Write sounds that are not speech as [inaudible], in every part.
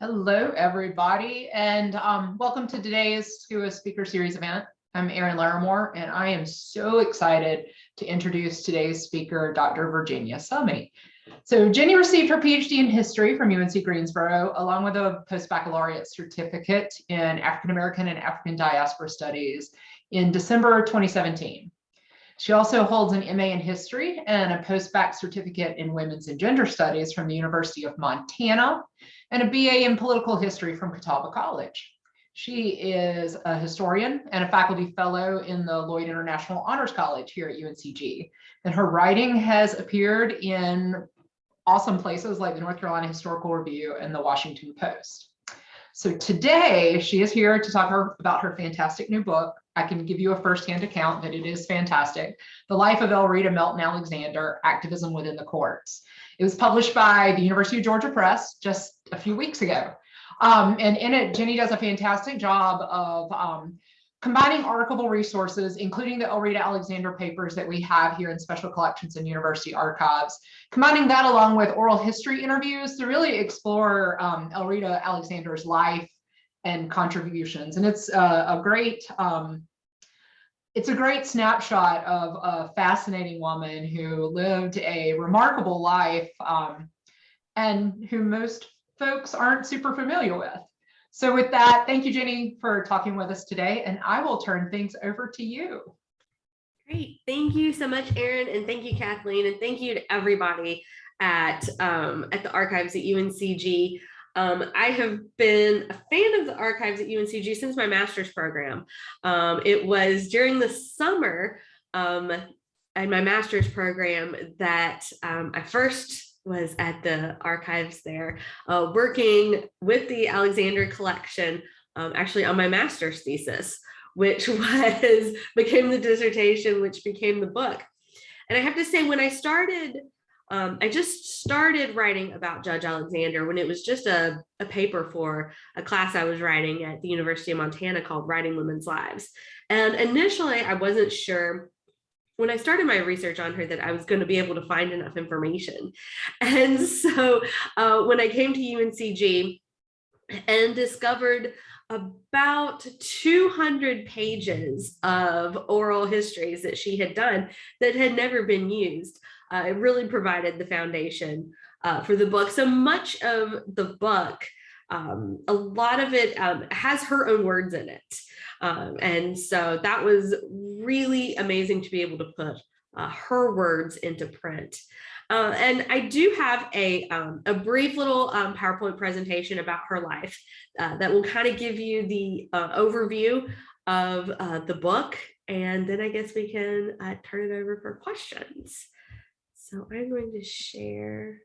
Hello, everybody, and um, welcome to today's SCUA Speaker Series event. I'm Erin Lawrimore, and I am so excited to introduce today's speaker, Dr. Virginia Summey. So Jenny received her PhD in history from UNC Greensboro, along with a post-baccalaureate certificate in African American and African diaspora studies in December 2017. She also holds an MA in history and a post-bac certificate in women's and gender studies from the University of Montana and a BA in political history from Catawba College. She is a historian and a faculty fellow in the Lloyd International Honors College here at UNCG. And her writing has appeared in awesome places like the North Carolina Historical Review and the Washington Post. So today she is here to talk her, about her fantastic new book. I can give you a firsthand account that it is fantastic. The Life of Elreta Melton Alexander, Activism Within the Courts. It was published by the University of Georgia Press just a few weeks ago. Um, and in it, Jenny does a fantastic job of um, combining archival resources, including the Elreta Alexander papers that we have here in special collections and university archives, combining that along with oral history interviews to really explore um, Elreta Alexander's life and contributions. And it's uh, a great um, it's a great snapshot of a fascinating woman who lived a remarkable life um, and who most folks aren't super familiar with. So with that, thank you, Jenny, for talking with us today, and I will turn things over to you. Great. Thank you so much, Erin, and thank you, Kathleen, and thank you to everybody at, um, at the archives at UNCG. Um, I have been a fan of the archives at UNCG since my master's program. Um, it was during the summer um, in my master's program that um, I first was at the archives there, uh, working with the Alexander collection, um, actually on my master's thesis, which [laughs] was became the dissertation, which became the book. And I have to say, when I started um, I just started writing about Judge Alexander when it was just a, a paper for a class I was writing at the University of Montana called Writing Women's Lives. And initially I wasn't sure when I started my research on her that I was going to be able to find enough information. [laughs] And so uh, when I came to UNCG and discovered about 200 pages of oral histories that she had done that had never been used, uh, it really provided the foundation uh, for the book. So much of the book, um, a lot of it um, has her own words in it. Um, and so that was really amazing to be able to put uh, her words into print. Uh, and I do have a, um, a brief little um, PowerPoint presentation about her life uh, that will kind of give you the uh, overview of uh, the book. And then I guess we can uh, turn it over for questions. So I'm going to share.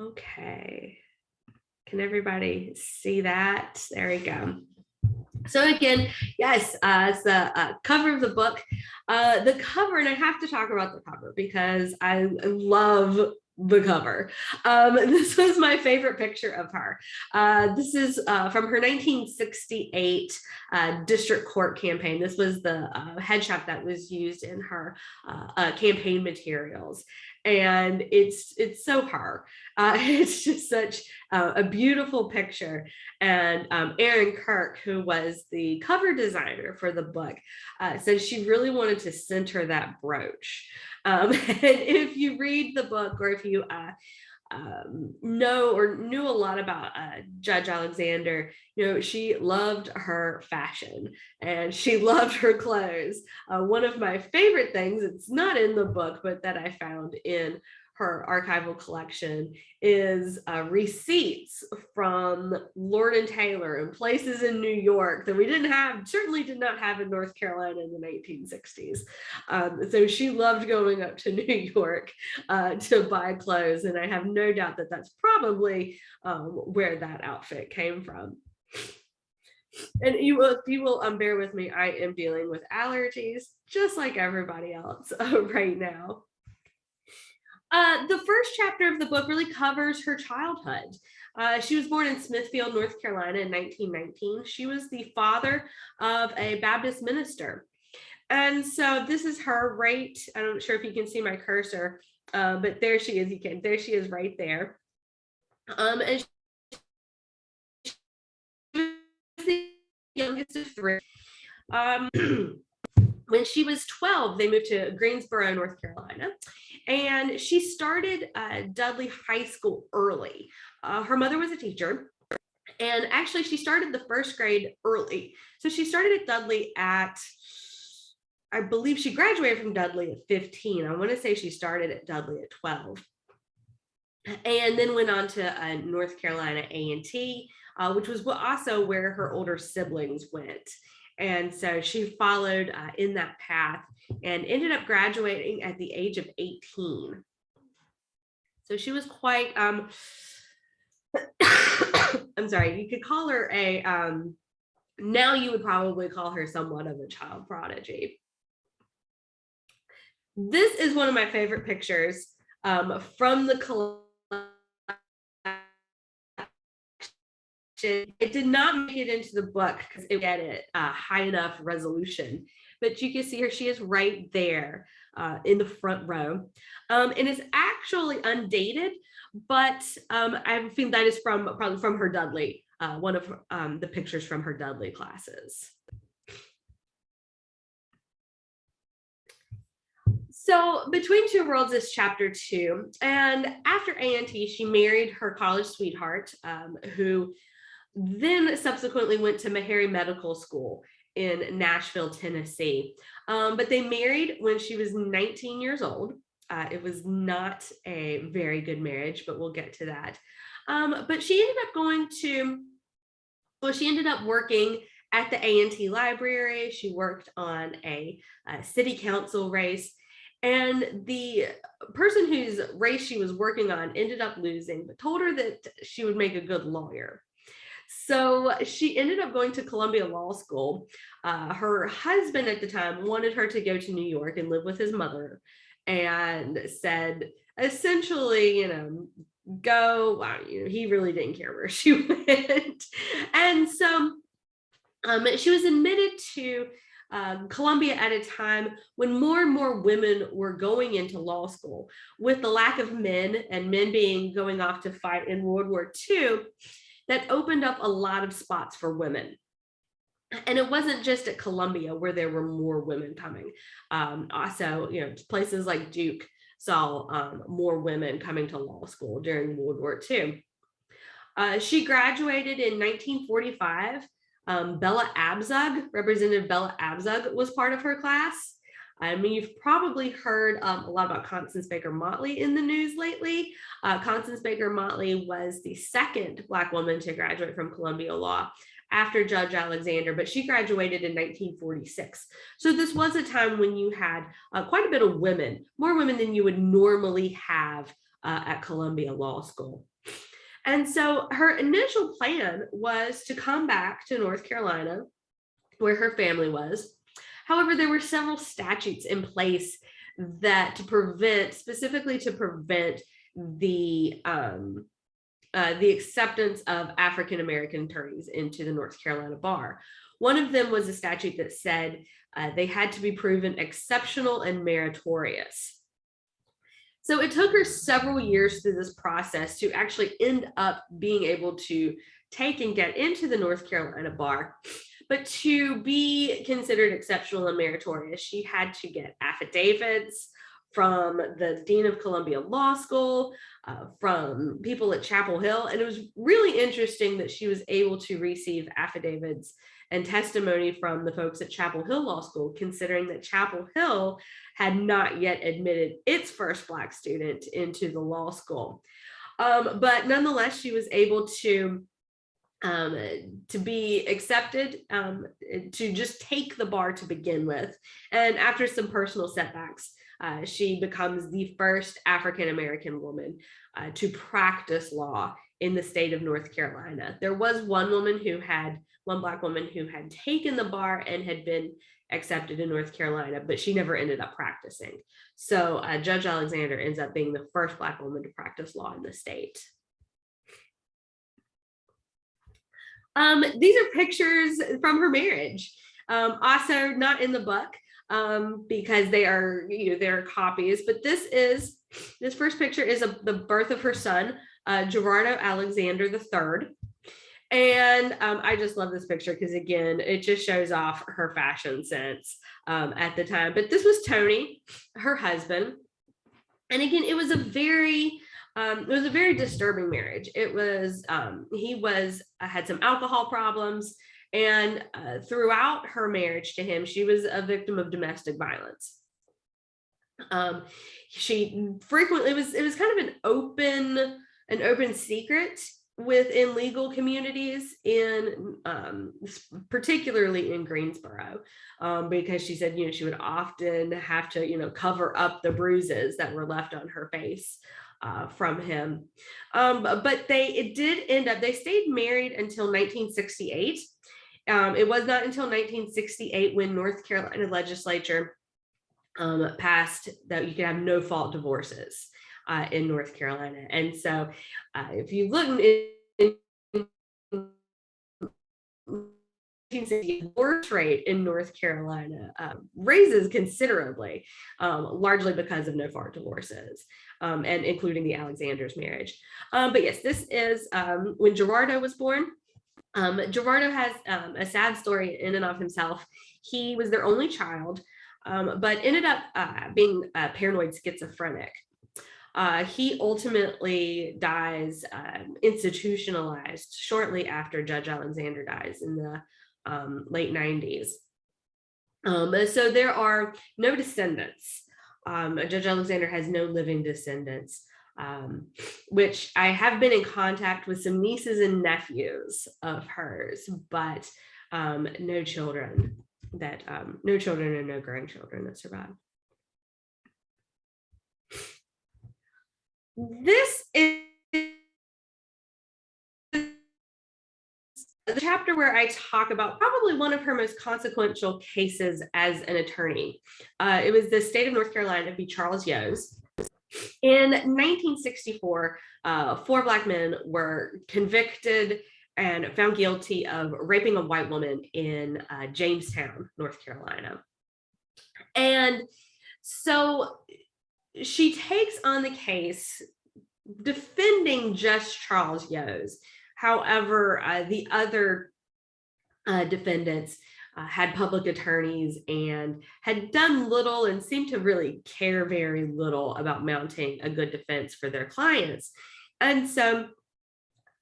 Okay. Can everybody see that? There we go. So again, yes, uh, it's the uh, cover of the book. Uh, the cover, and I have to talk about the cover because I love the cover. Um, [laughs] this was my favorite picture of her. Uh, this is uh, from her 1968 uh, district court campaign. This was the uh, headshot that was used in her uh, uh, campaign materials. And it's it's so her. [laughs] it's just such a beautiful picture. And um, Erin Kirk, who was the cover designer for the book, said she really wanted to center that brooch. Um, [laughs] and if you read the book or if you uh, um, know or knew a lot about uh, Judge Alexander, you know, she loved her fashion and she [laughs] loved her clothes. Uh, one of my favorite things, it's not in the book, but that I found in her archival collection is uh, receipts from Lord and Taylor and places in New York that we didn't have, certainly did not have in North Carolina in the 1960s. Um, so she loved going up to [laughs] New York uh, to buy clothes. And I have no doubt that that's probably um, where that outfit came from. And you will, you will um, bear with me, I am dealing with allergies just like everybody else [laughs] uh, right now. Uh, the first chapter of the book really covers her childhood. Uh, she was born in Smithfield, North Carolina in 1919. She was the father of a Baptist minister. And so this is her right, I'm not sure if you can see my cursor, uh, but there she is, you can, there she is right there. Um, and she was the youngest of three. Um, [clears throat] when she was 12, they moved to Greensboro, North Carolina, and she started uh, Dudley High School early. Uh, her mother was a teacher, and actually, she started the first grade early. So she started at Dudley at, I believe she graduated from Dudley at 15. I want to say she started at Dudley at 12 and then went on to uh, North Carolina A&T, uh, which was also where her older siblings went. And so she followed uh, in that path and ended up graduating at the age of 18. So she was quite, um, [coughs] I'm sorry, you could call her a, um, now you would probably call her somewhat of a child prodigy. This is one of my favorite pictures um, from the It did not make it into the book because it get it uh, high enough resolution, but you can see her, she is right there uh, in the front row. Um, and it's actually undated, but um, I think that is from probably from her Dudley, uh, one of um, the pictures from her Dudley classes. So between two worlds is chapter two, and after A&T, she married her college sweetheart, um, who then subsequently went to Meharry Medical School in Nashville, Tennessee. Um, but they married when she was 19 years old. Uh, it was not a very good marriage, but we'll get to that. Um, but she ended up going to, well, she ended up working at the A&T library. She worked on a, a city council race and the person whose race she was working on ended up losing, but told her that she would make a good lawyer. So she ended up going to Columbia Law School. Uh, her husband at the time wanted her to go to New York and live with his mother and said, essentially, you know, go, wow, you know, he really didn't care where [laughs] she went. and so um, she was admitted to um, Columbia at a time when more and more women were going into law school with the lack of men and men being going off to fight in World War II that opened up a lot of spots for women. And it wasn't just at Columbia where there were more women coming. Um, also, you know, places like Duke saw um, more women coming to law school during World War II. Uh, she graduated in 1945 um, Bella Abzug, Representative Bella Abzug was part of her class. I mean, you've probably heard um, a lot about Constance Baker Motley in the news lately. Uh, Constance Baker Motley was the second Black woman to graduate from Columbia Law after Judge Alexander, but she graduated in 1946. So this was a time when you had uh, quite a bit of women, more women than you would normally have uh, at Columbia Law School. And so her initial plan was to come back to North Carolina, where her family was. However, there were several statutes in place that to prevent, specifically to prevent the um, uh, the acceptance of African American attorneys into the North Carolina bar. One of them was a statute that said uh, they had to be proven exceptional and meritorious. So it took her several years through this process to actually end up being able to take and get into the North Carolina bar. But to be considered exceptional and meritorious, she had to get affidavits from the Dean of Columbia Law School, uh, from people at Chapel Hill. And it was really interesting that she was able to receive affidavits and testimony from the folks at Chapel Hill Law School, considering that Chapel Hill had not yet admitted its first Black student into the law school. Um, but nonetheless, she was able to um, to be accepted, um, to just take the bar to begin with. And after some personal setbacks, uh, she becomes the first African-American woman uh, to practice law in the state of North Carolina. There was one woman who had one black woman who had taken the bar and had been accepted in North Carolina, but she never ended up practicing. So uh, Judge Alexander ends up being the first black woman to practice law in the state. Um, these are pictures from her marriage. Um, also not in the book um, because they are, you know, they're copies, but this is, this first picture is a, the birth of her son, uh, Girardeau Alexander III. And um, I just love this picture because again, it just shows off her fashion sense um, at the time. But this was Tony, her husband. And again, it was a very, um, it was a very disturbing marriage. It was, um, he was, uh, had some alcohol problems. And uh, throughout her marriage to him, she was a victim of domestic violence. Um, she frequently it was it was kind of an open an open secret within legal communities in um, particularly in Greensboro um, because she said you know she would often have to you know cover up the bruises that were left on her face uh, from him. Um, but they it did end up they stayed married until 1968 um, it was not until 1968 when North Carolina legislature um, passed that you can have no fault divorces uh, in North Carolina. And so uh, if you look in, the divorce rate in North Carolina um, raises considerably, um, largely because of no fault divorces, um, and including the Alexander's marriage. Um, but yes, this is um, when Girardeau was born. Um, Girardeau has a sad story in and of himself. He was their only child but ended up uh, being uh, paranoid schizophrenic. Uh, he ultimately dies um, institutionalized shortly after Judge Alexander dies in the um, late 90s. Um, so there are no descendants. Um, Judge Alexander has no living descendants, um, which I have been in contact with some nieces and nephews of hers, but no children that no children and no grandchildren that survive. This is the chapter where I talk about probably one of her most consequential cases as an attorney. Uh, it was the state of North Carolina v. Charles Yoes. In 1964, uh, four Black men were convicted and found guilty of raping a white woman in uh, Jamestown, North Carolina. And so she takes on the case defending just Charles Yoes. However, uh, the other uh, defendants uh, had public attorneys and had done little and seemed to really care very little about mounting a good defense for their clients. And so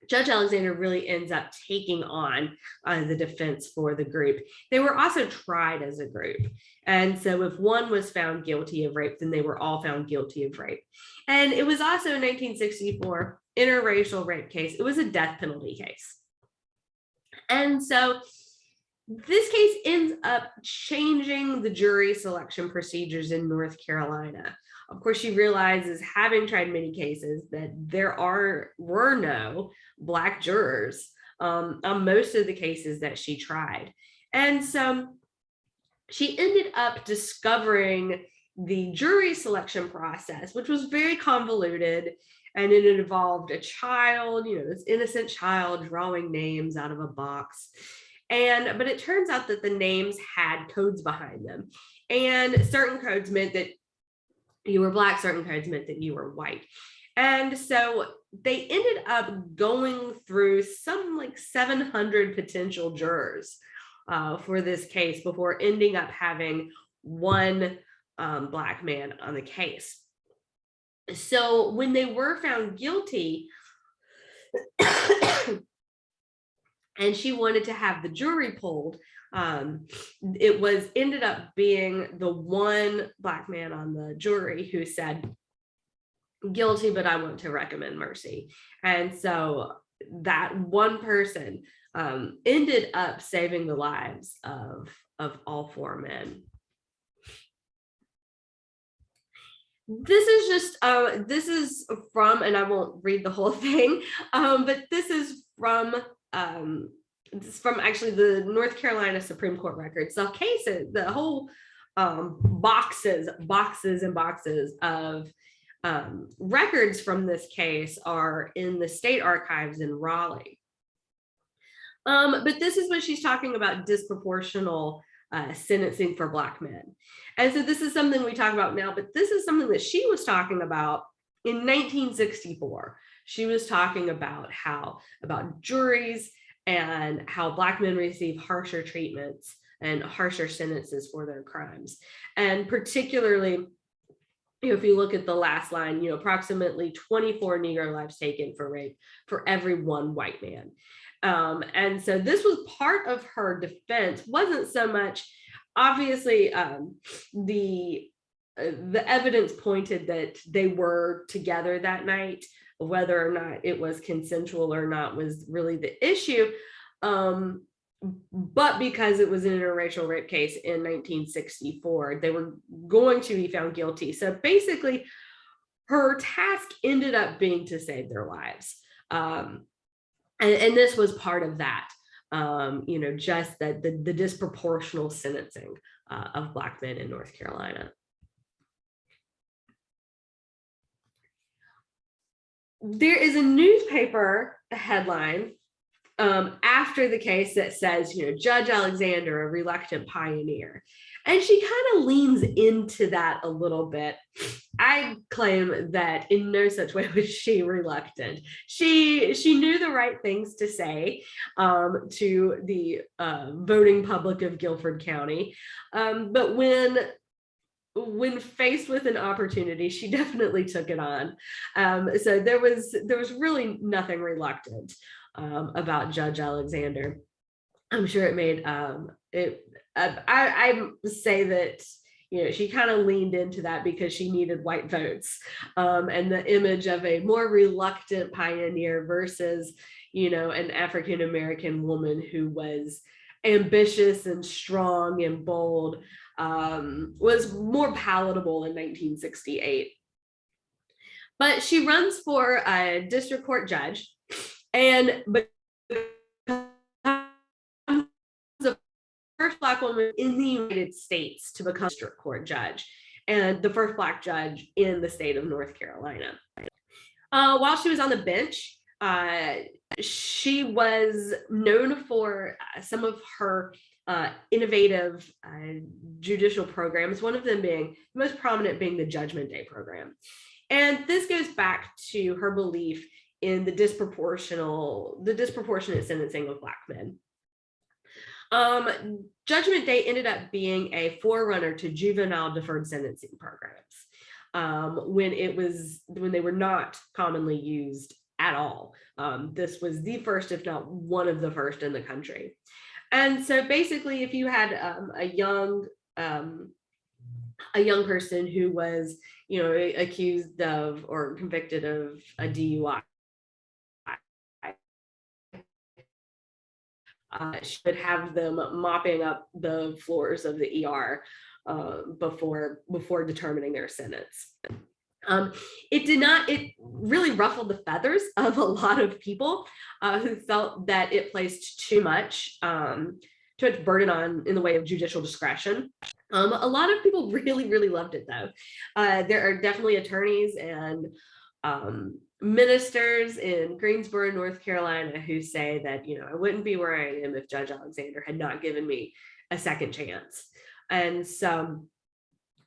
Judge Alexander really ends up taking on uh, the defense for the group. They were also tried as a group. And so if one was found guilty of rape, then they were all found guilty of rape. And it was also in 1964 interracial rape case. It was a death penalty case. And so this case ends up changing the jury selection procedures in North Carolina. Of course, she realizes, having tried many cases, that there are were no Black jurors um, on most of the cases that she tried. And so she ended up discovering the jury selection process, which was very convoluted and it involved a child, you know, this innocent child drawing names out of a box. And, but it turns out that the names had codes behind them. And certain codes meant that you were black, certain codes meant that you were white. And so they ended up going through some like 700 potential jurors uh, for this case before ending up having one um, black man on the case. So when they were found guilty, [coughs] and she wanted to have the jury pulled, um, it was ended up being the one black man on the jury who said guilty, but I want to recommend mercy. And so that one person um, ended up saving the lives of, of all four men. This is just, uh, this is from, and I won't read the whole [laughs] thing, um, but this is from um, this from actually the North Carolina Supreme Court records. The cases, the whole um, boxes, boxes and boxes of um, records from this case are in the state archives in Raleigh. Um, but this is what she's talking about disproportional uh, sentencing for Black men. And so this is something we talk about now, but this is something that she was talking about in 1964. She was talking about how about juries and how black men receive harsher treatments and harsher sentences for their crimes. And particularly, you know, if you look at the last line, you know, approximately 24 Negro lives taken for rape for every one white man. Um, and so this was part of her defense, wasn't so much, obviously, um, the uh, the evidence pointed that they were together that night, whether or not it was consensual or not was really the issue. Um, but because it was an interracial rape case in 1964, they were going to be found guilty. So basically, her task ended up being to save their lives. Um, and, and, this was part of that, um, you know, just that the, the disproportional sentencing uh, of Black men in North Carolina. There is a newspaper headline um, after the case that says, you know, Judge Alexander, a reluctant pioneer. And she kind of leans into that a little bit. I claim that in no such way was she reluctant. She she knew the right things to say um, to the uh, voting public of Guilford County. Um, but when when faced with an opportunity, she [laughs] definitely took it on. Um, so there was there was really nothing reluctant um, about Judge Alexander. I'm sure it made um, it. Uh, I, I say that you know she kind of leaned into that because she needed white votes, um, and the image of a more reluctant pioneer versus you know an African American woman who was ambitious and strong and bold um, was more palatable in 1968. But she runs for a district court judge and but the first black woman in the United States to become district court judge and the first black judge in the state of North Carolina. Uh, while she was on the bench, uh, she was known for uh, some of her uh, innovative uh, judicial programs, one of them being the most prominent being the Judgment Day program. And this goes back to her belief in the disproportional, the disproportionate sentencing of Black men. Um, Judgment Day ended up being a forerunner to juvenile deferred sentencing programs um, when it was, when they were not commonly used at all. Um, this was the first, if not one of the first in the country. And so basically, if you had um, a young um, a young person who was, you know, accused of or convicted of a DUI, uh, should have them mopping up the floors of the ER uh, before before determining their sentence. Um, it did not, it really ruffled the feathers [laughs] of a lot of people uh, who felt that it placed too much, um, too much burden on in the way of judicial discretion. Um, a lot of people [laughs] really, really loved it though. Uh, there are definitely attorneys and um, ministers in Greensboro, North Carolina, who say that, you know, I wouldn't be where I am if Judge Alexander had not given me a second chance. And so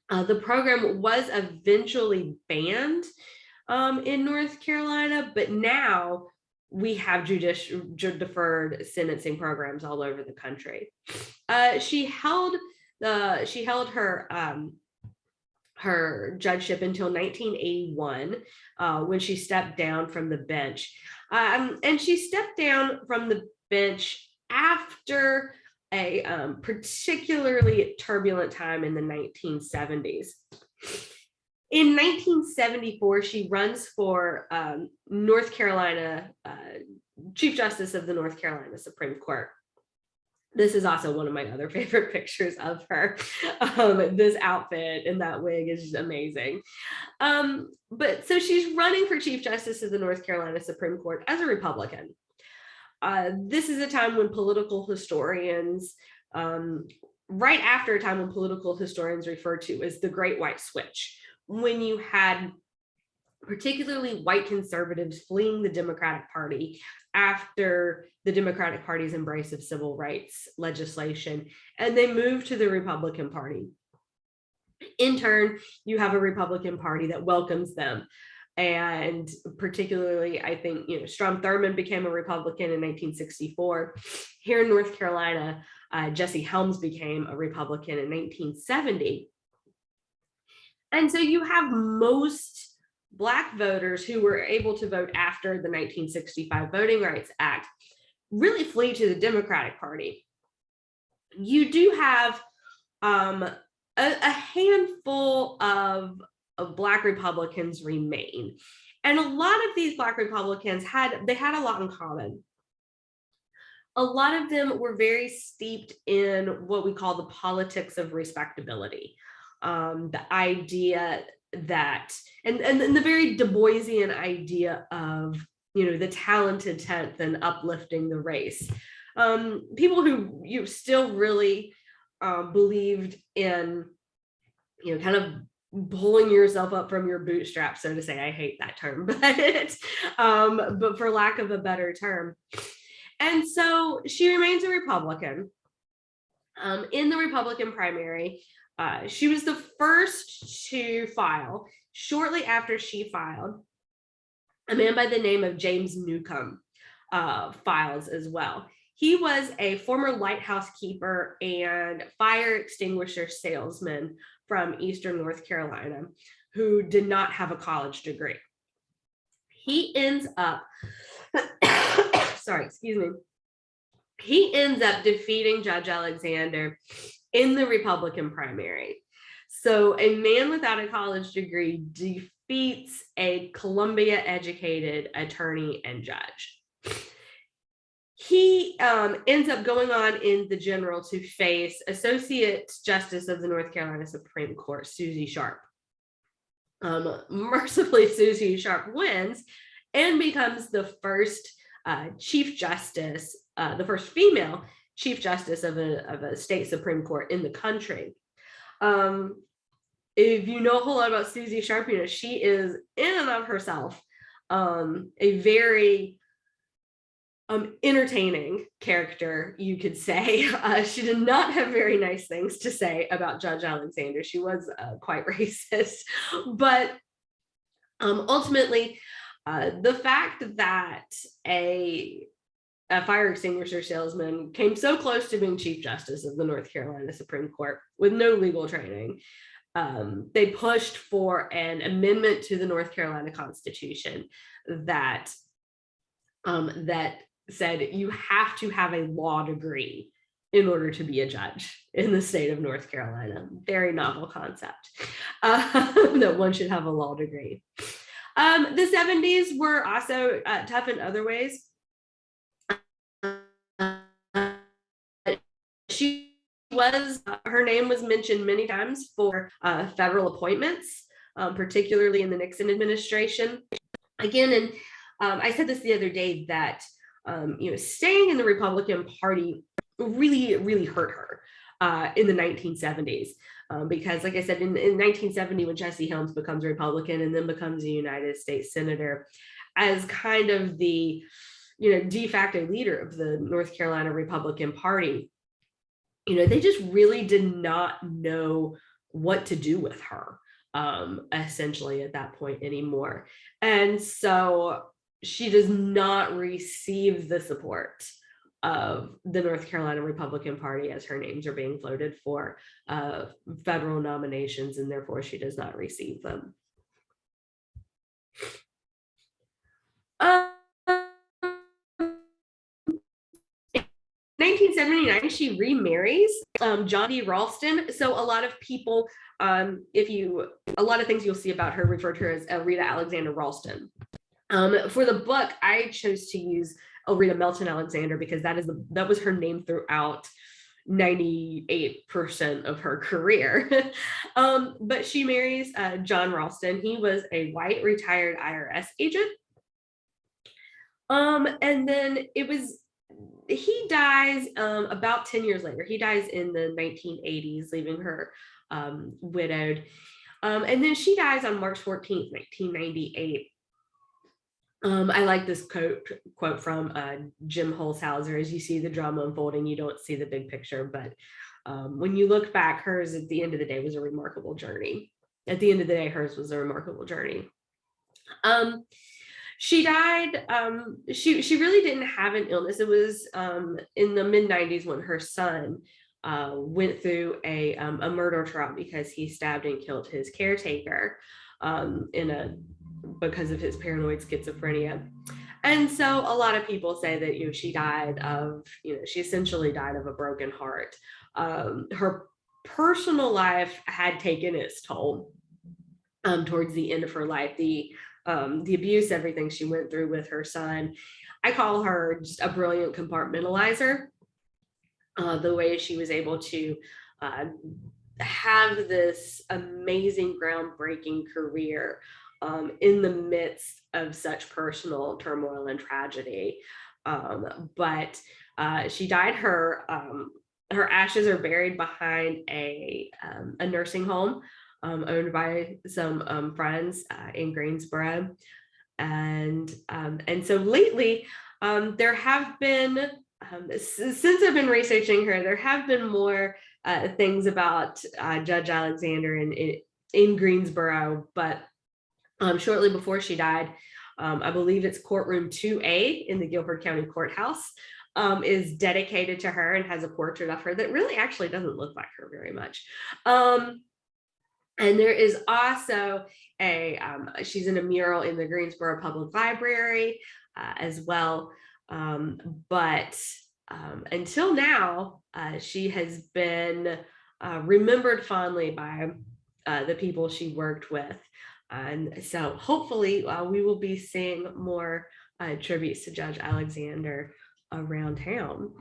uh, the program was eventually banned um, in North Carolina, but now we have judicial deferred sentencing programs all over the country. Uh, she held the she held her um, her judgeship until 1981 uh, when she stepped down from the bench. Um, and she stepped down from the bench after a um, particularly turbulent time in the 1970s. In 1974, she runs for um, North Carolina, uh, Chief Justice of the North Carolina Supreme Court this is also one of my other [laughs] favorite pictures of her. Um, this outfit and that wig is just amazing. Um, but so she's running for Chief Justice of the North Carolina Supreme Court as a Republican. Uh, this is a time when political historians, um, right after a time when political historians refer to as the Great White Switch, when you had particularly white conservatives fleeing the Democratic Party after the Democratic Party's embrace of civil rights legislation, and they moved to the Republican Party. In turn, you have a Republican Party that welcomes them. And particularly, I think, you know, Strom Thurmond became a Republican in 1964. Here in North Carolina, uh, Jesse Helms became a Republican in 1970. And so you have most Black voters who were able to vote after the 1965 Voting Rights Act really flee to the Democratic Party. You do have um, a, a handful of of black republicans remain. And a lot of these black republicans had they had a lot in common. A lot of them were very steeped in what we call the politics of respectability. Um, the idea that and, and and the very du boisian idea of you know the talented tenth and uplifting the race. Um, people who you still really uh, believed in you know kind of pulling yourself up from your bootstraps, so to say. I hate that term, [laughs] but um, but for lack of a better term. And so she remains a Republican. Um, in the Republican primary, uh, she was the first to file. Shortly after she filed, a man by the name of James Newcomb uh, files as well. He was a former lighthouse keeper and fire extinguisher salesman from Eastern North Carolina who did not have a college degree. He ends up, [coughs] sorry, excuse me. He ends up defeating Judge Alexander in the Republican primary. So a man without a college degree defeats a Columbia educated attorney and judge he um, ends up going on in the general to face Associate Justice of the North Carolina Supreme Court, Susie Sharp. Um, mercifully, [laughs] Susie Sharp wins and becomes the first uh, Chief Justice, uh, the first female Chief Justice of a, of a state Supreme Court in the country. Um, if you know a whole lot about Susie Sharp, you know, she is in and of herself um, a very um, entertaining character, you could say. [laughs] Uh, she did not have very nice things to say about Judge Alexander. She was uh, quite [laughs] racist, but um, ultimately, uh, the fact that a, a fire extinguisher salesman came so close to being Chief Justice of the North Carolina Supreme Court with no legal training, um, they pushed for an amendment to the North Carolina Constitution that um, that said you have to have a law degree in order to be a judge in the state of North Carolina. Very novel concept uh, [laughs] that one should have a law degree. Um, the 70s were also uh, tough in other ways. she was, her name was mentioned many times for uh, federal appointments, um, particularly in the Nixon administration. Again, and um, I said this the other day that um, you know, staying in the Republican Party really, really hurt her uh, in the 1970s. Um, because like I said, in, in 1970, when Jesse Helms becomes a Republican and then becomes a United States Senator, as kind of the, you know, de facto leader of the North Carolina Republican Party, you know, they just really did not know what to do with her um, essentially at that point anymore. And so she does not receive the support of the North Carolina Republican Party as her names are being floated for uh, federal nominations and therefore she does not receive them. Uh, 1979, she remarries um, John D. Ralston. So a lot of people, um, if you, a lot of things you'll see about her refer to her as Elreta Alexander Ralston. Um, for the book, I chose to use Elreta Melton Alexander because that is the, that was her name throughout 98% of her career. [laughs] um, but she marries uh, John Ralston. He was a white retired IRS agent. Um, and then it was, he dies um, about 10 years later. He dies in the 1980s, leaving her um, widowed. Um, and then she dies on March 14th, 1998. Um, I like this quote quote from uh, Jim Holshouser. As you see the drama unfolding, you don't see the big picture, but um, when you look back, hers at the end of the day was a remarkable journey. At the end of the day, hers was a remarkable journey. Um, she died, um, she, she really didn't have an illness. It was um, in the mid 90s when her son uh, went through a, um, a murder trial because he stabbed and killed his caretaker in a because of his paranoid schizophrenia. And so a lot of people say that you know she died of you know she essentially died of a broken heart. Um, her personal life had taken its toll um, towards the end of her life. The um, the abuse, everything she went through with her son. I call her just a brilliant compartmentalizer. Uh, the way she was able to uh, have this amazing, groundbreaking career um, in the midst of such personal turmoil and tragedy. Um, but uh, she died. Her um, her ashes are buried behind a um, a nursing home um, owned by some um, friends uh, in Greensboro, and and so lately there have been since I've been researching her, there have been more uh, things about uh, Judge Alexander in, in in Greensboro, but um, shortly before she died, um, I believe it's courtroom 2A in the Guilford County Courthouse um, is dedicated to her and has a portrait of her that really actually doesn't look like her very much. Um, and there is also a, um, she's in a mural in the Greensboro Public Library uh, as well. Um, but um, until now, uh, she has been uh, remembered fondly by uh, the people she worked with. And so hopefully uh, we will be seeing more uh, tributes to Judge Alexander around town.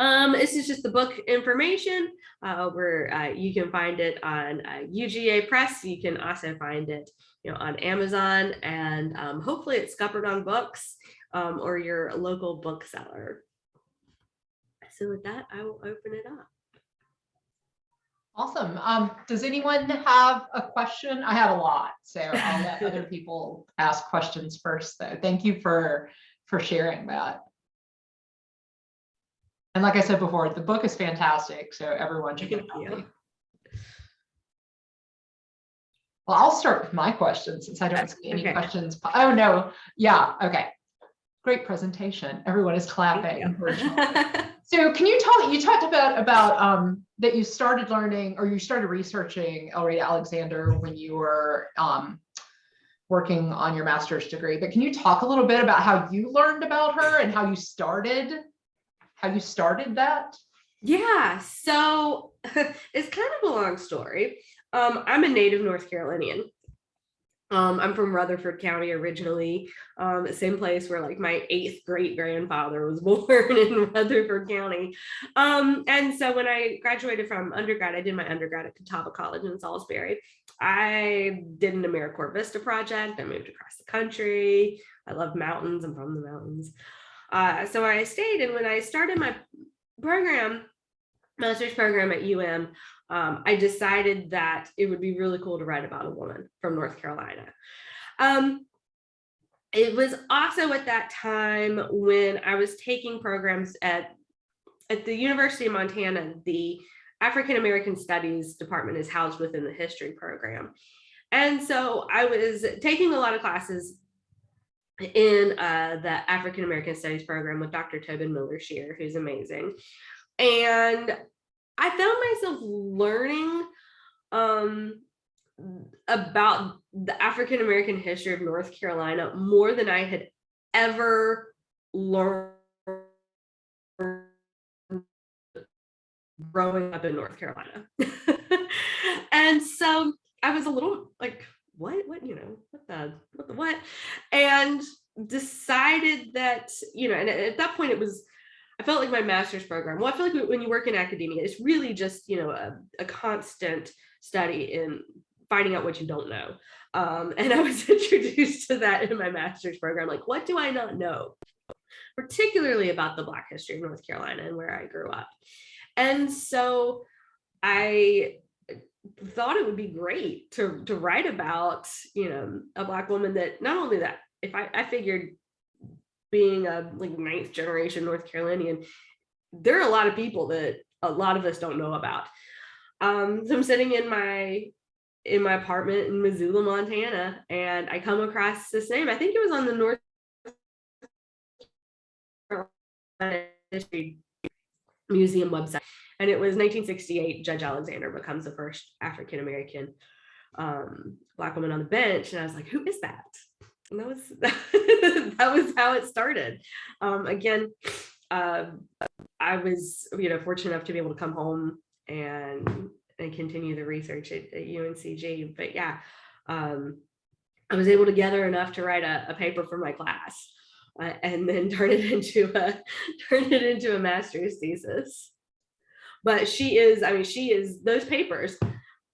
Um, this is just the book information uh, where uh, you can find it on uh, UGA Press. You can also find it you know, on Amazon and um, hopefully it's Scuppernong Books um, or your local bookseller. So with that, I will open it up. Awesome. Um, does anyone have a question? I have a lot, so I'll let other [laughs] people ask questions first, though. Thank you for, for sharing that. And like I said before, the book is fantastic, so everyone should get a Thank you. copy. Well, I'll start with my question since I don't see any Okay. questions. Oh, no. Yeah, okay. Great presentation. Everyone is clapping. [laughs] So can you tell, you talked about, about, um, that you started learning or you started researching Elreta Alexander when you were, um, working on your master's degree, but can you talk a little bit about how you learned about her and how you started, how you started that? Yeah, so [laughs] it's kind of a long story. Um, I'm a native North Carolinian. Um, I'm from Rutherford County originally, um, same place where like my eighth great grandfather was [laughs] born in Rutherford County. Um, and so when I graduated from undergrad, I did my undergrad at Catawba College in Salisbury. I did an AmeriCorps Vista project. I moved across the country. I love mountains. I'm from the mountains. Uh, so I stayed, and when I started my program, master's program at UM, um, I decided that it would be really cool to write about a woman from North Carolina. Um, it was also at that time when I was taking programs at, at the University of Montana, the African American Studies department is housed within the history program. And so I was taking a lot of classes in uh, the African American Studies program with Dr. Tobin Miller Shearer, who's amazing. And I found myself learning um, about the African American history of North Carolina more than I had ever learned growing up in North Carolina. [laughs] and so I was a little like, what, what, you know, what the, what the, what? And decided that, you know, and at that point it was, I felt like my master's program. Well, I feel like when you work in academia, it's really just, you know, a, a constant study in finding out what you don't know. Um, [laughs] and I was [laughs] introduced to that in my master's program. Like, what do I not know? Particularly about the Black history of North Carolina and where I grew up. And so I thought it would be great to, to write about, you know, a Black woman that not only that, if I, I figured being a like ninth generation North Carolinian, there are a lot of people that a lot of us don't know about. Um, so I'm sitting in my in my apartment in Missoula, Montana, and I come across this name. I think it was on the North History Museum website, and it was 1968. Judge Alexander becomes the first African American um, black woman on the bench, and I was like, "Who is that?" And that was [laughs] that was how it started. Um, again, um, I was you know fortunate enough to be able to come home and and continue the research at, at UNCG. But yeah, um, I was able to gather enough to write a, a paper for my class uh, and then [laughs] turn it into a turn it into a master's thesis. But she is, I mean, she is those papers,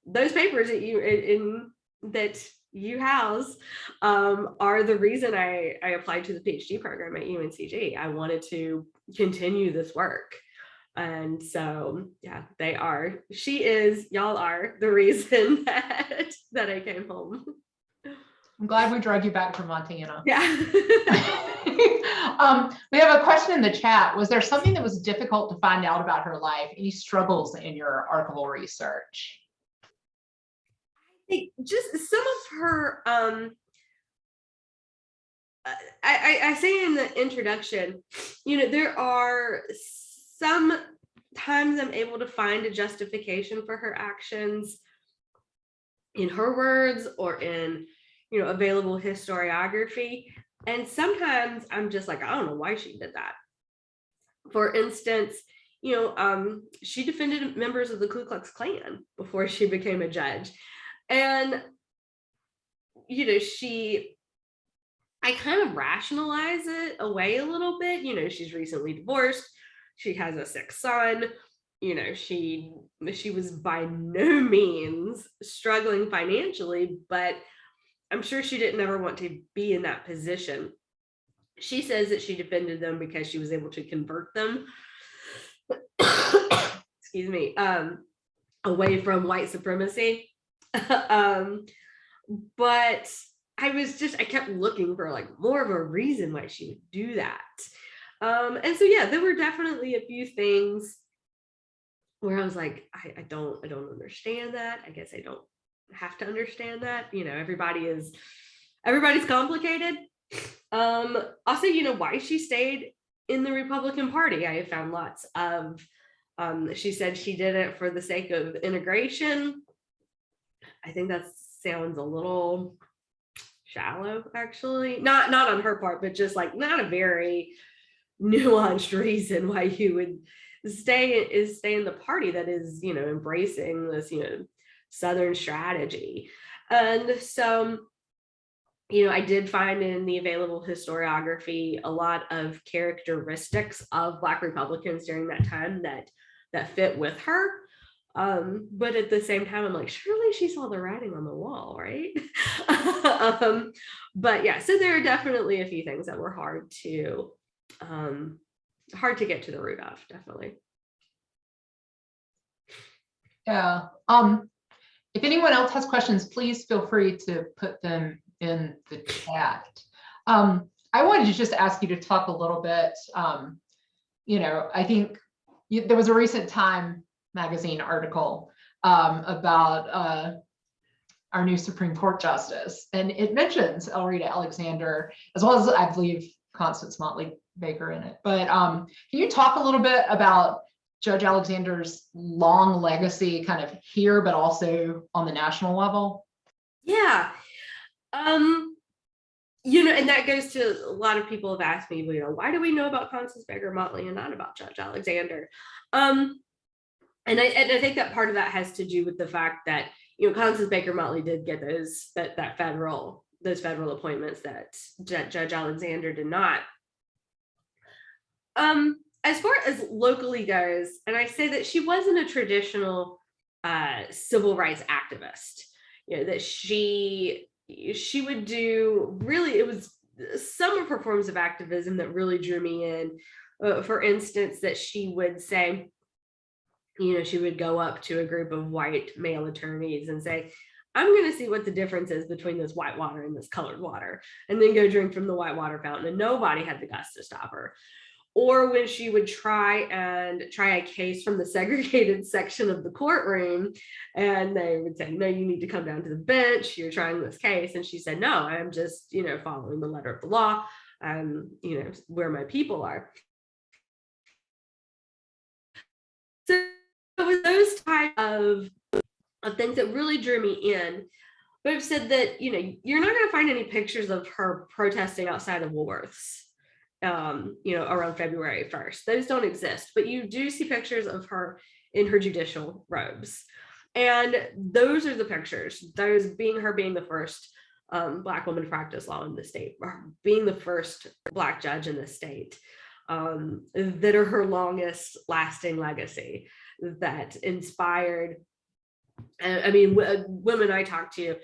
those papers that you in, in that you house um, are the reason I, I applied to the PhD program at UNCG. I wanted to continue this work. And so, yeah, they are. She is, y'all are the reason [laughs] that that I came home. I'm glad we drug you back from Montana. Yeah. [laughs] um, we have a question in the chat. Was there something that was difficult to find out about her life? Any struggles in your archival research? Think just some of her um I, I, I say in the introduction, you know, there are some times I'm able to find a justification for her actions in her words or in, you know, available historiography. And sometimes I'm just like, I don't know why she did that. For instance, you know, um, she defended members of the Ku Klux Klan before she became a judge. And, you know, she, I kind of rationalize it away a little bit. You know, she's recently divorced. She has a sick son. You know, she she was by no means struggling financially, but I'm sure she didn't ever want to be in that position. She says that she defended them because she was able to convert them. [coughs] excuse me, um, away from white supremacy. [laughs] um, but I was just, I kept looking for like more of a reason why she would do that. Um, and so, yeah, there were definitely a few things where I was like, I, I don't, I don't understand that. I guess I don't have to understand that. You know, everybody is, everybody's complicated. Um, also, you know, why she stayed in the Republican Party. I have found lots of, um, she said she did it for the sake of integration. I think that sounds a little shallow, actually. Not not on her part, but just like not a very [laughs] nuanced reason why you would stay is stay in the party that is, you know, embracing this, you know, Southern strategy. And so, you know, I did find in the available historiography a lot of characteristics of Black Republicans during that time that that fit with her. Um, but at the same time, I'm like, surely she saw the writing on the wall, right? [laughs] um, but yeah, so there are definitely a few things that were hard to um, hard to get to the root of, definitely. Yeah. Um, if anyone else has questions, please feel free to put them in the chat. Um, I wanted to just ask you to talk a little bit. Um, you know, I think you, there was a recent time magazine article um, about uh, our new Supreme Court justice. And it mentions Elreta Alexander, as well as I believe Constance Motley Baker in it. But um, can you talk a little bit about Judge Alexander's long legacy kind of here, but also on the national level? Yeah. Um, you know, and that goes to a lot of people have asked me, you know, why do we know about Constance Baker Motley and not about Judge Alexander? Um, and I, and I think that part of that has to do with the fact that you know Constance Baker Motley did get those that that federal those federal appointments that Judge Alexander did not. Um, as far as locally goes, and I say that she wasn't a traditional uh, civil rights activist. You know that she she would do really it was some of her forms of activism that really drew me in. Uh, for instance, that she would say, you know, she would go up to a group of white male attorneys and say, I'm going to see what the difference is between this white water and this colored water, and then go drink from the white water fountain. And nobody had the guts to stop her. or when she would try and try a case from the [laughs] segregated section of the courtroom and they would say no you need to come down to the bench you're trying this case and she said no i'm just you know following the letter of the law um you know where my people are of of things that really drew me in but I've said that you know you're not going to find any pictures of her protesting outside of Woolworths um, you know, around February 1st. Those don't exist, but you do see pictures of her in her judicial robes. And those are the pictures, those being her being the first um, Black woman to practice law in the state, being the first Black judge in the state, um, that are her longest lasting legacy that inspired. I mean, women I talked to,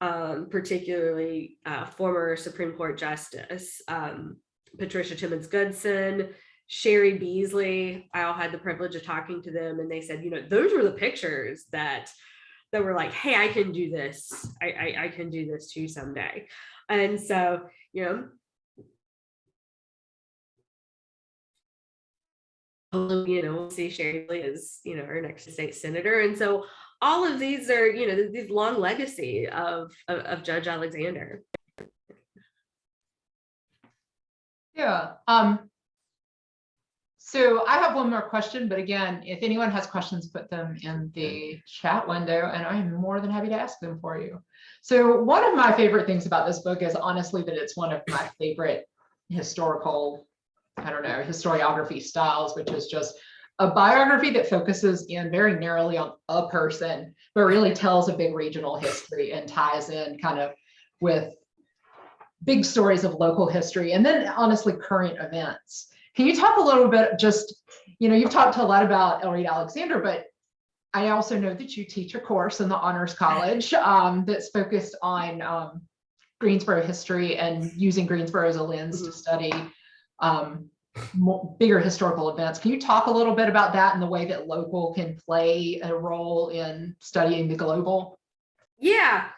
um, particularly uh, former Supreme Court Justice um, Patricia Timmons Goodson, Cheri Beasley. I all had the privilege of talking to them, and they said, you know, those were the pictures that that were like, hey, I can do this. I, I, I can do this too someday. And so, you know, you know, see Cheri as, you know, our next state senator. And so all of these are, you know, these long legacy of, of, of Judge Alexander. Yeah. Um, so I have one more question, but again, if anyone has questions, put them in the chat window and I'm more than happy to ask them for you. So one of my favorite things about this book is honestly that it's one of my favorite historical, I don't know, historiography styles, which is just a biography that focuses in very narrowly on a person, but really tells a big regional history and ties in kind of with big stories of local history and then honestly current events. Can you talk a little bit just, you know, you've talked a lot about Elreta Alexander, but I also know that you teach a course in the Honors College um, that's focused on um, Greensboro history and using Greensboro as a lens to mm-hmm. study um, more, bigger historical events. Can you talk a little bit about that and the way that local can play a role in studying the global? Yeah,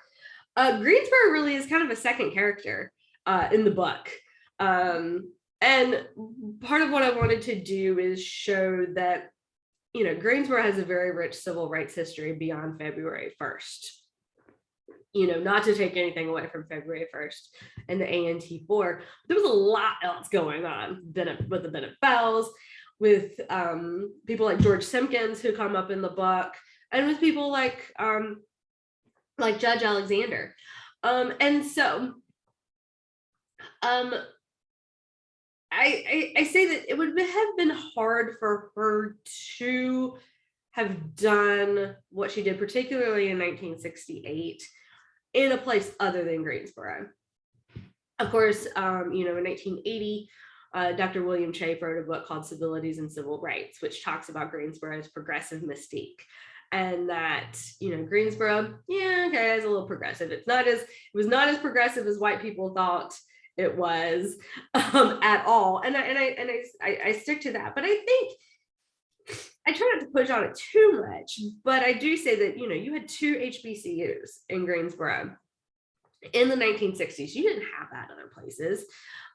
uh, Greensboro really is kind of a second character uh, in the book. Um, and part of what I wanted to do is show that, you know, Greensboro has a very rich civil rights history beyond February 1st. You know, not to take anything away from February 1st and the A&T Four, there was a lot else going on with the Bennett Belles, with um, people like George Simkins who come up in the book, and with people like um, like Judge Alexander. Um, and so um, I, I, I say that it would have been hard for her to have done what she did, particularly in 1968, in a place other than Greensboro. Of course, um, you know, in 1980, uh, Dr. William Chafe wrote a book called Civilities and Civil Rights, which talks about Greensboro's progressive mystique and that you know Greensboro, yeah, okay, it's a little progressive. It's not as it was not as progressive as white people thought it was [laughs] um, at all. And I and I and I, I, I stick to that. But I think I try not to push on it too much. But I do say that you know you had two HBCUs in Greensboro in the 1960s. You didn't have that other places,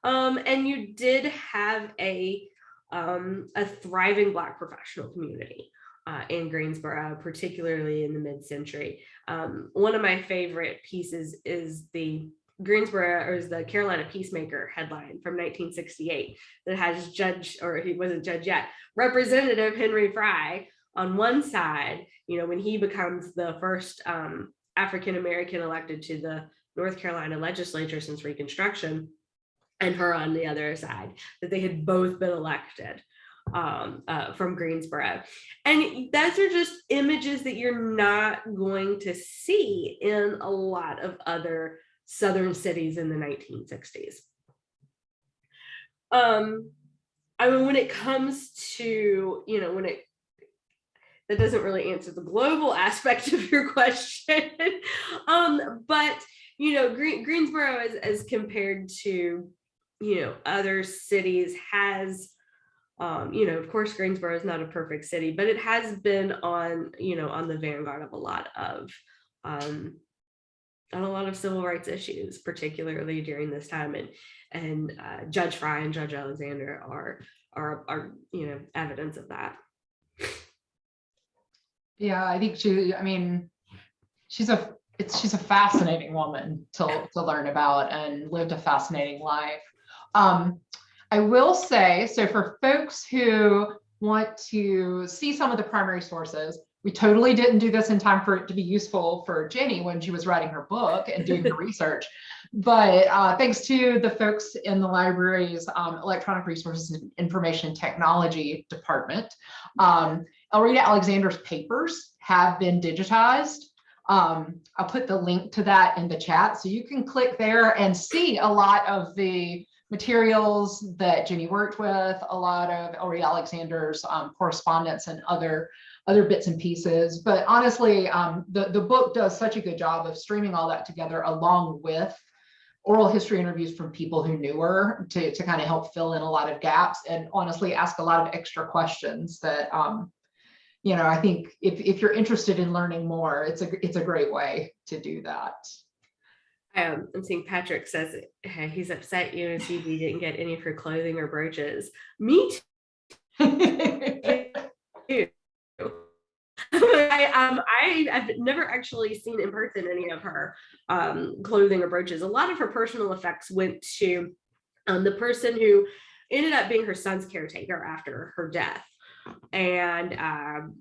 um, and you did have a um, a thriving Black professional community uh, in Greensboro, particularly in the mid-century. Um, one of my favorite pieces is the Greensboro or is the Carolina Peacemaker headline from 1968 that has Judge, or he wasn't judge yet, Representative Henry Frye on one side, you know, when he becomes the first um, African-American elected to the North Carolina legislature since Reconstruction, and her on the other side, that they had both been elected um, uh, from Greensboro. And those are just images that you're not going to see in a lot of other Southern cities in the 1960s. Um, I mean, when it comes to, you know, when it, that doesn't really answer the global [laughs] aspect of your question. [laughs] um, but, you know, Green, Greensboro as, as compared to, you know, other cities has um, you know, of course, Greensboro is not a perfect city, but it has been on, you know, on the vanguard of a lot of, um, on a lot of civil rights issues, particularly during this time. And and uh, Judge Frye and Judge Alexander are are, are, you know, evidence of that. Yeah, I think she, I mean, she's a, it's, she's a fascinating woman to, to learn about and lived a fascinating life. Um, I will say, so for folks who want to see some of the primary sources, we totally didn't do this in time for it to be useful for Jenny when she was writing her book and doing the [laughs] research. But uh, thanks to the folks in the library's um, electronic resources and information technology department, um, Elreta Alexander's papers have been digitized. Um, I'll put the link to that in the chat so you can click there and see a lot of the materials that Jenny worked with, a lot of Elreta Alexander's um, correspondence and other other bits and pieces. But honestly, um, the, the book does such a good job of streaming all that together along with oral history interviews from people who knew her to, to kind of help fill in a lot of gaps and honestly ask a lot of extra questions that, um, you know, I think if, if you're interested in learning more, it's a, it's a great way to do that. Um, I'm seeing Patrick says hey, he's upset UNCG didn't get any of her clothing or brooches. Me [laughs] too. [laughs] I um I have never actually seen in person any of her um clothing or brooches. A lot of her personal effects went to um the person who ended up being her son's caretaker after her death. And um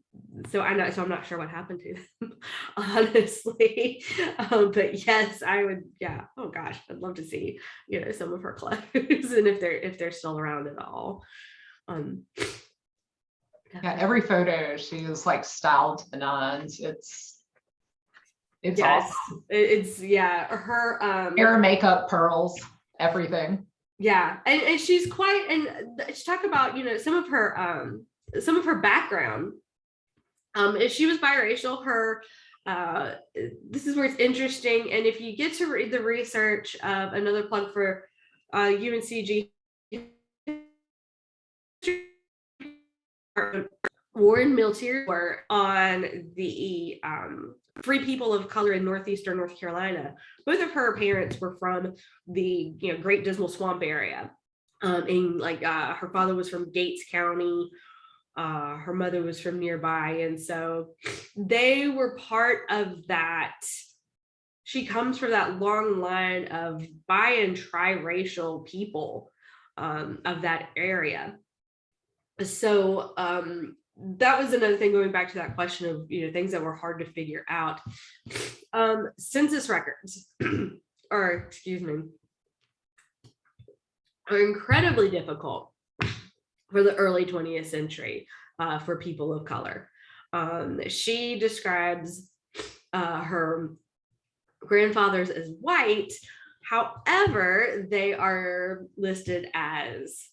so I know so I'm not sure what happened to them, [laughs] honestly. Um, but yes, I would yeah, oh gosh, I'd love to see, you know, some of her [laughs] clothes and if they're if they're still around at all. Um Yeah, every photo she's like styled to the nines. It's it's yes awesome. it's yeah her um Hair, makeup, pearls, everything. yeah and, and she's quite and she talk about you know some of her um some of her background um if she was biracial her uh this is where it's interesting and if you get to read the research of another plug for uh uncg Warren Milteer were on the um, Free People of Color in Northeastern North Carolina. Both of her parents were from the you know Great Dismal Swamp area. Um, and like uh, her father was from Gates County, uh, her mother was from nearby, and so they were part of that. She comes from that long line of bi and triracial people um, of that area so um that was another thing going back to that question of you know things that were hard to figure out. Um census records [clears throat] or excuse me are incredibly difficult for the early 20th century uh, for people of color. Um she describes uh her grandfathers as white however they are listed as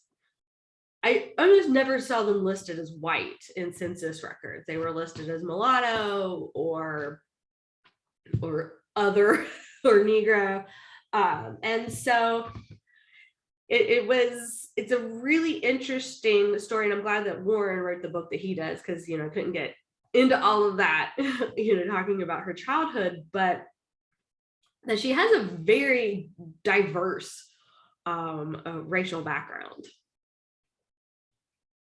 I almost never saw them listed as white in census records. They were listed as mulatto or or other [laughs] or Negro. Um, and so it, it was it's a really interesting story. And I'm glad that Warren wrote the book that he does because you know, I couldn't get into all of that, [laughs] you know, talking about her childhood, but that she has a very diverse um, uh, racial background.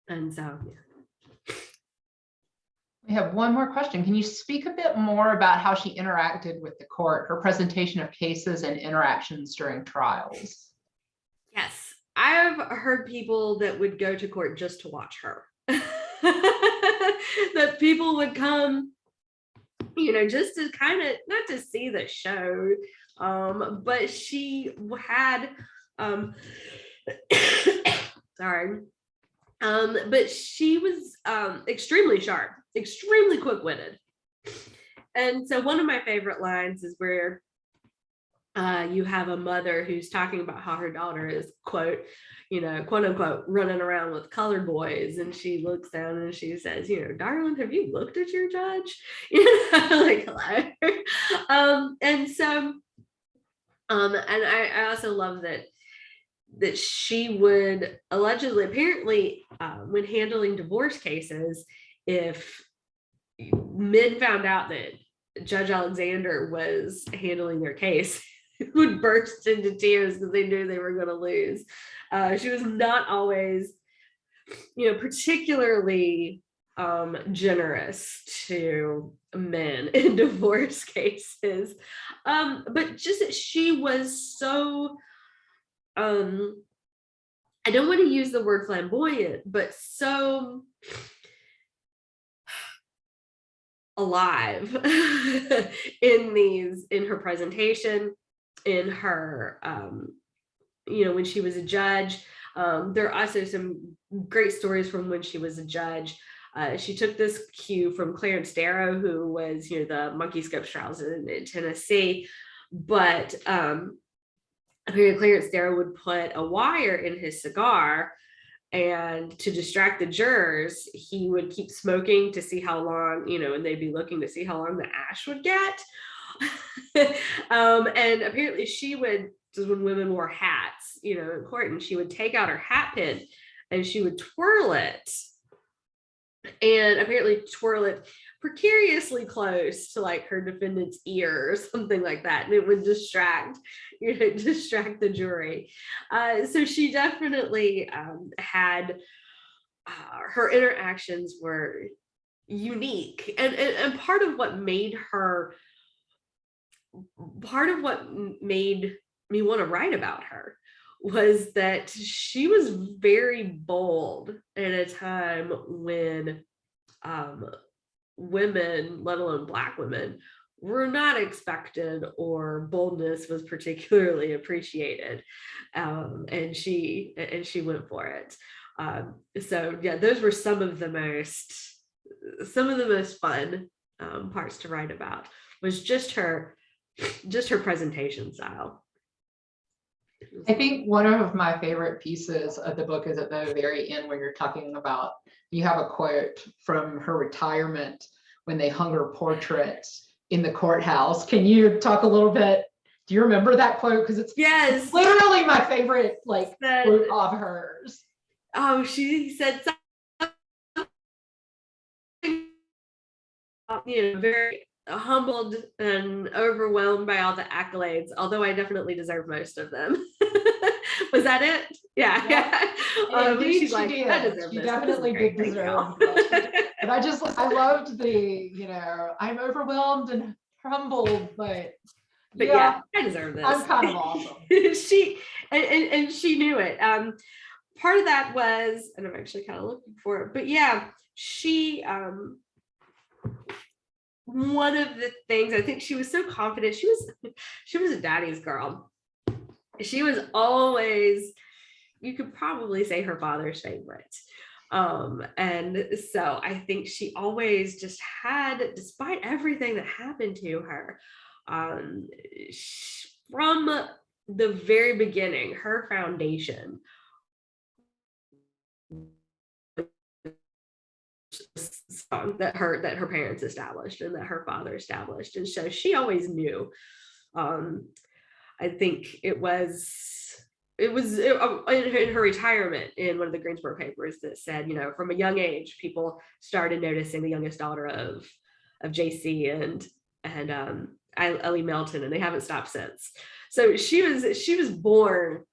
And so, yeah. We have one more question. Can you speak a bit more about how she interacted with the court, her presentation of cases and interactions during trials? Yes, I've heard people that would go to court just to watch her. [laughs] that people would come, you know, just to kind of not to see the show, um, but she had um [coughs] sorry. Um, but she was um extremely sharp, extremely quick-witted. And so one of my favorite lines is where uh, you have a mother who's talking about how her daughter is quote you know quote unquote running around with colored boys. And she looks down and she says you know darling have you looked at your judge? [laughs] You know like hello. [laughs] Um and so um and I, I also love that that she would allegedly apparently uh, when handling divorce cases if men found out that judge alexander was handling their case [laughs] would burst into tears because they knew they were going to lose. Uh, she was not always you know, particularly um, generous to men [laughs] in divorce cases. Um, but just that she was so, um, I don't want to use the word flamboyant, but so alive [laughs] in these in her presentation in her um you know when she was a judge um there are also some great stories from when she was a judge uh, she took this cue from Clarence Darrow, who was, you know, the monkey scopes trials in, in Tennessee. But um, Clarence Darrow would put a wire in his cigar and to distract the jurors, he would keep smoking to see how long, you know, and they'd be looking to see how long the ash would get. [laughs] um, and apparently she would, this when women wore hats, you know, in court, and she would take out her hat pin and she would twirl it and apparently twirl it precariously close to like her defendant's ear or [laughs] something like that and it would distract [laughs] you know distract the jury. Uh, so she definitely um, had uh, her interactions were unique and, and and part of what made her part of what made me want to write about her was that she was very bold at a time when um, women, let alone Black women, were not expected or boldness was particularly [laughs] appreciated. Um, and she and she went for it. Um, so yeah, those were some of the most some of the most fun um, parts to write about was just her just her presentation style. I think one of my favorite pieces of the book is at the very end when you're talking about, you have a quote from her retirement when they hung her portrait in the courthouse. Can you talk a little bit? Do you remember that quote? Because it's Yes. literally my favorite like said- quote of hers. oh, she said something, you know, very humbled and overwhelmed by all the accolades, although I definitely deserve most of them. [laughs] Was that it? Yeah. Yeah. yeah. Um, Indeed, she's she like, did. I deserve She this. Definitely did deserve y'all." But I just, [laughs] I loved the, you know, I'm overwhelmed and humbled, but but yeah, yeah, I deserve this. I'm kind of [laughs] awesome. she and, and, and she knew it. Um, part of that was, and I'm actually kind of looking for it, but yeah, she um one of the things I think she was so confident. She was she was a daddy's girl. She was always, you could probably say her father's favorite. Um, and so I think she always just had, despite everything that happened to her, um, sh- from the very beginning, her foundation song that her that her parents established and that her father established. And so she always knew um i think it was it was uh, in her- retirement in one of the greensboro papers that said you know from a young age people started noticing the youngest daughter of of jc and and um ellie melton and they haven't stopped since. So she was she was born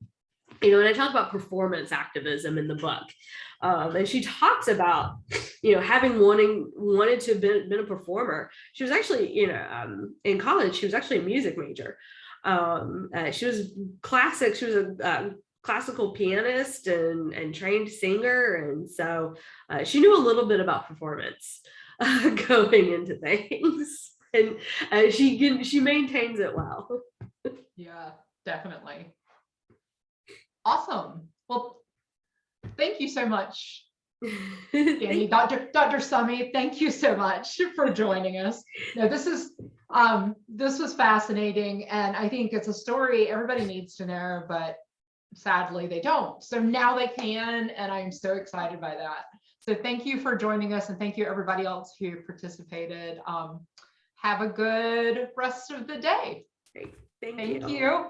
you know and i talk about performance activism in the book um, and she talks about you know having wanting wanted to have been, been a performer. She was actually you know um, in college she was actually a music major. Um, uh, she was classic she was a uh, classical pianist and and trained singer and so uh, she knew a little bit about performance [laughs] going into things. And uh, she she maintains it well. [laughs] Yeah, definitely. Awesome. Well, thank you so much, [laughs] Danny. Dr. Dr. Summey, thank you so much for joining us. No, this is, um, this was fascinating and I think it's a story everybody needs to know, but sadly they don't. So now they can, and I'm so excited by that. So thank you for joining us and thank you everybody else who participated. Um, have a good rest of the day. Thank, Thank you. you.